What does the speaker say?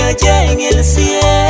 hallé en el cielo.